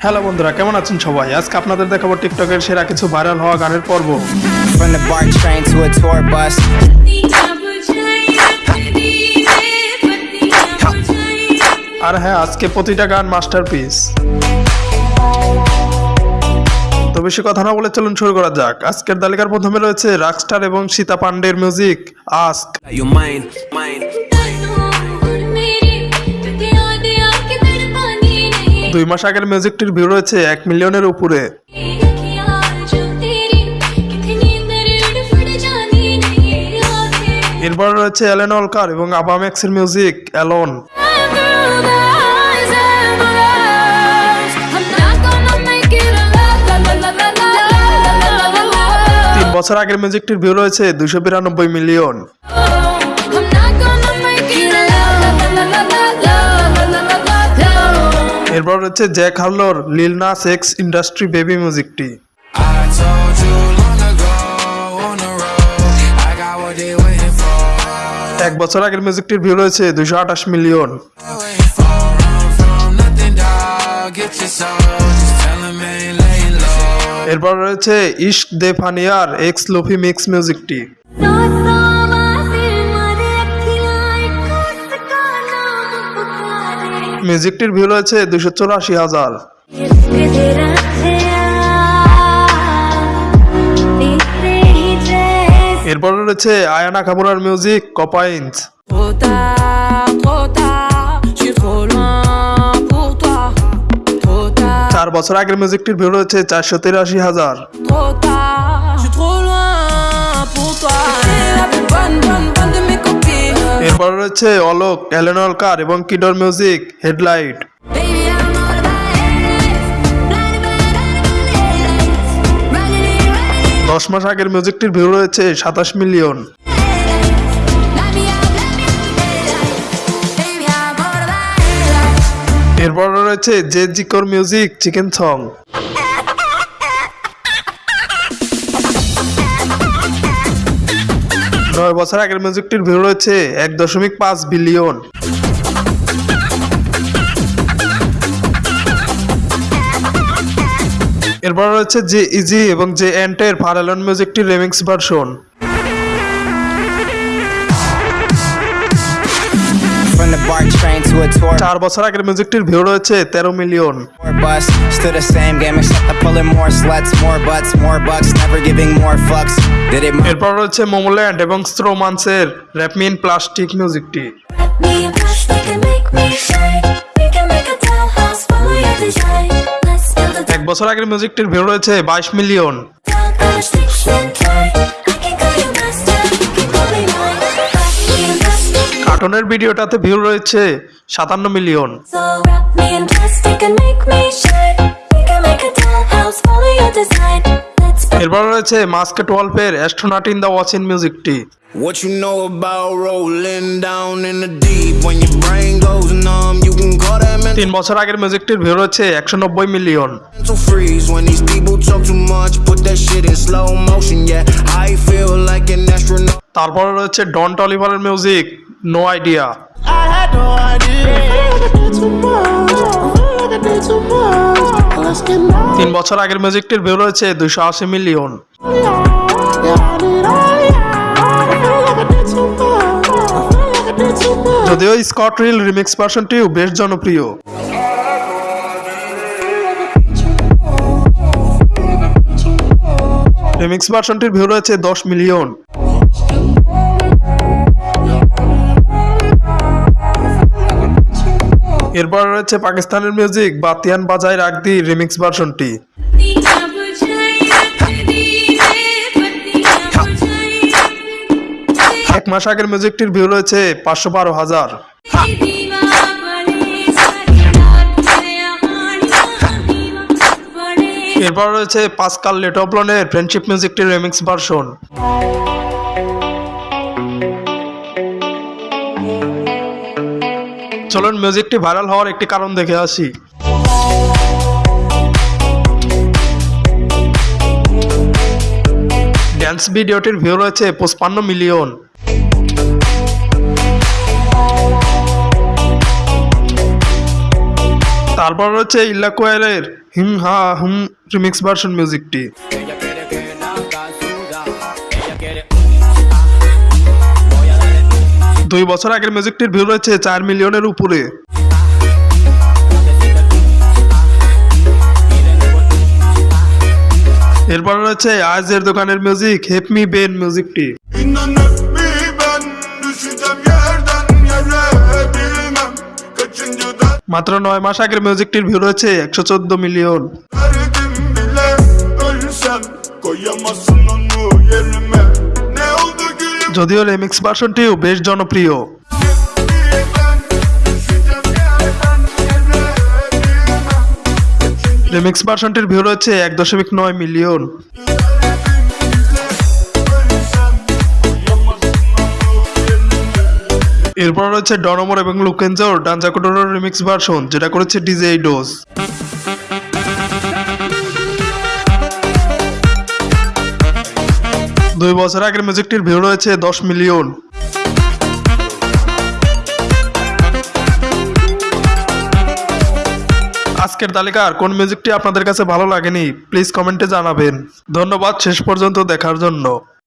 Hello বন্ধুরা কেমন আছেন সবাই? আজকে আপনাদের দেখাবো টিকটকের সেরা কিছু ভাইরাল হওয়া গানের পর্ব. আর হ্যাঁ আজকে প্রতিটা গান মাস্টারপিস তো বেশি কথা না বলে চলুন শুরু করা যাক। আজকের তালিকার প্রথমে রয়েছে রাকস্টার এবং সীতা পান্ডের মিউজিক আস্ক দুই মাস আগের মিউজিকটির ভিউ রয়েছে এক মিলিয়নের উপরে। এরপর রয়েছে এলেন অলকার এবং আবামেক্সের মিউজিক অ্যালন তিন বছর আগের মিউজিকটির ভিউ রয়েছে দুশো বিরানব্বই মিলিয়ন। এরপর হচ্ছে Jack হার্লোর Lil Nas X industry baby মিউজিকটি। এক বছর আগের মিউজিকটির ভিউ রয়েছে দুশো আঠাশ মিলিয়ন। এরপর রয়েছে ইস্ট দে ফানিয়ার, এক্স লোফি মিক্স মিউজিকটি। মিউজিকটির ভিউ রয়েছে দুশো চৌরাশি হাজার। এরপর রয়েছে আয়ানা কামুরার মিউজিক কপাইন্স চার বছর আগের মিউজিকটির ভিউ রয়েছে চারশো তিরাশি হাজার। এরপর রয়েছে অলোক এলেনলকার এবং কিডোর মিউজিক হেডলাইট। দশ মাস আগের মিউজিকটির ভিউ রয়েছে সাতাশ মিলিয়ন. এরপর রয়েছে জে জিকোর মিউজিক চিকেন সং। নয় বছর আগের মিউজিকটির ভিড় রয়েছে এক দশমিক পাঁচ বিলিয়ন এরপর রয়েছে জে ইজি এবং জে এন্টের ফারালন মিউজিকটির রেমিক্স ভার্সন চার বছর আগের মিউজিকটির ভিউ রয়েছে তেরো million. Still the same game, except I'm pulling more sluts, more butts, more bucks, never giving more fucks. Did it এরপর রয়েছে মোমোল্যান্ড এবং স্ট্রোমান্সের র্যাপমিন প্লাস্টিক মিউজিকটি Me and plastic can make me shine. We can make a dollhouse, follow your design. Let's build a এক বছর আগের মিউজিকটির ভিউ রয়েছে বাইশ মিলিয়ন কার্টুনের ভিডিওটাতে ভিউ রয়েছে সাতান্ন মিলিয়ন এরপর রয়েছে মাস্কেট ওয়ালপের অ্যাস্ট্রোনাট ইন দ্য ওয়াচিন মিউজিকটি What you know about rolling down in the deep? When your brain goes numb, you can call that তিন বছর আগের মিউজিকটির ভিউ রয়েছে একশো নব্বই million mental freeze. When these people talk too much, put that shit in slow motion. Yeah, I feel like an astronaut. তারপর রয়েছে Don টলিভারের music no idea I had no idea. তিন বছর আগের মিউজিকটির ভিউ রয়েছে দুশো আশি মিলিয়ন। যদিও স্কট রিল রিমিক্স ভার্সনটিও বেশ জনপ্রিয়। রিমিক্স ভার্সনটির ভিউ রয়েছে দশ মিলিয়ন। এরপর রয়েছে পাকিস্তানের মিউজিক বাতিয়ান বাজায় রাগদি রিমিক্স ভার্সনটি এক মাস আগের মিউজিকটির ভিউ রয়েছে পাঁচশো বারো হাজার। এরপর রয়েছে পাসকাল লেটবলনের ফ্রেন্ডশিপ মিউজিকটির রিমিক্স ভার্সন চলুন মিউজিকটি ভাইরাল হওয়ার একটি কারণ দেখে আসি। ড্যান্স ভিডিওটির ভিউ রয়েছে পঁচপান্ন মিলিয়ন তারপর রয়েছে ইল্লা কোয়েলের হিম হা হুম রিমিক্স ভার্সন মিউজিকটি দুই বছর আগের মিউজিকটির ভিউ রয়েছে চার মিলিয়নের উপরে। এরপর রয়েছে আজের দোকানের মিউজিক হেপমি বেন মিউজিকটি মাত্র নয় মাস আগের মিউজিকটির ভিউ রয়েছে একশো চোদ্দ মিলিয়ন। যদিও রেমিক্স ভার্সনটিও বেশ জনপ্রিয়। রেমিক্স ভার্সনটির ভিউ রয়েছে এক দশমিক নয় মিলিয়ন। এরপর রয়েছে ডনমোর এবং লুকেনজোর ডাঞ্জাকোটোর রিমিক্স ভার্সন যেটা করেছে ডিজে ডোজ। দুই বছর আগের মিউজিকটির ভিউ রয়েছে দশ মিলিয়ন। আজকের তালিকার কোন মিউজিকটি আপনাদের কাছে ভালো লাগেনি প্লিজ কমেন্টে জানাবেন। ধন্যবাদ, শেষ পর্যন্ত দেখার জন্য।